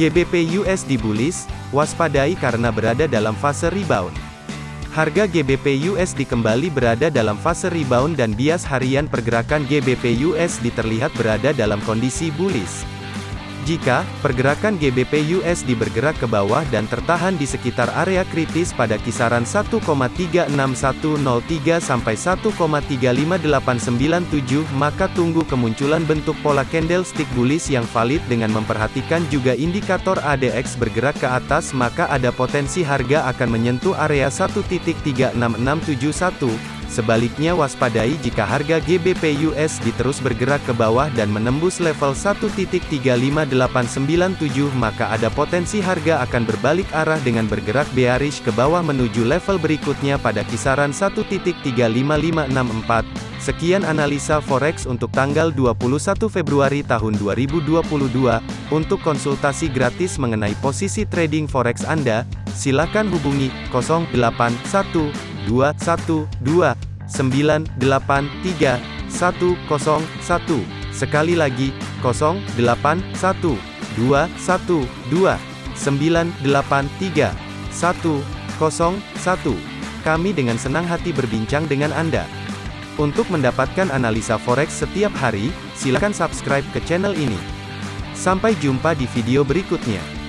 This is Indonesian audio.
GBP USD bullish, waspadai karena berada dalam fase rebound. Harga GBP USD kembali berada dalam fase rebound dan bias harian pergerakan GBP USD terlihat berada dalam kondisi bullish. Jika pergerakan GBP USD bergerak ke bawah dan tertahan di sekitar area kritis pada kisaran 1,36103 sampai 1,35897, maka tunggu kemunculan bentuk pola candlestick bullish yang valid dengan memperhatikan juga indikator ADX bergerak ke atas maka ada potensi harga akan menyentuh area 1.36671. Sebaliknya waspadai jika harga GBP USD terus bergerak ke bawah dan menembus level 1.35897 maka ada potensi harga akan berbalik arah dengan bergerak bearish ke bawah menuju level berikutnya pada kisaran 1.35564. Sekian analisa forex untuk tanggal 21 Februari tahun 2022. Untuk konsultasi gratis mengenai posisi trading forex Anda, silakan hubungi 081212 983 Sekali lagi, 081212 983 Kami dengan senang hati berbincang dengan Anda. Untuk mendapatkan analisa forex setiap hari, silakan subscribe ke channel ini. Sampai jumpa di video berikutnya.